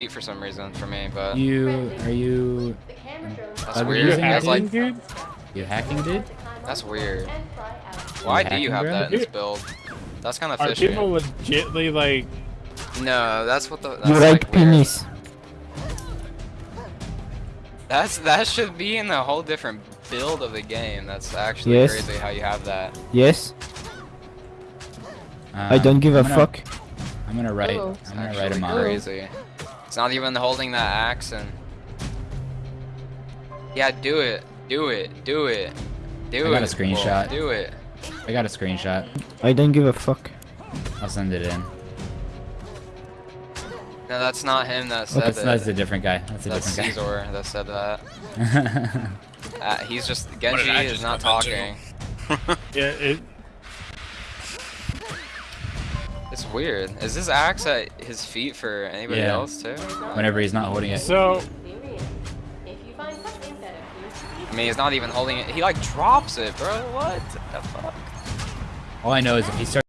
feet for some reason for me, but You are you that's Are you weird. using That's like dude? you hacking dude? that's weird. Why do you have hacking, that in this build? That's kind of fishy. Are fishy. people legitly like? No, that's what the. That's You like like penis. That's that should be in a whole different build of the game. That's actually Yes. crazy how you have that. Yes, I Um, don't give a I'm gonna- fuck. I'm gonna write. Oh. It's I'm gonna write actually him on. crazy. It's not even holding that axe and. Yeah, do it, do it, do it, do it. I it. got a screenshot. Do it. I got a screenshot. I don't give a fuck. I'll send it in. No, that's not him that said That's, it. that's a different guy. That's a That's different Caesar that said that. Uh, he's just Genji is not talking. Yeah, it, weird. Is this axe at his feet for anybody Yeah. else too? Whenever he's not holding it. so I mean, he's not even holding it. He like drops it, bro. What the fuck? All I know is if he starts.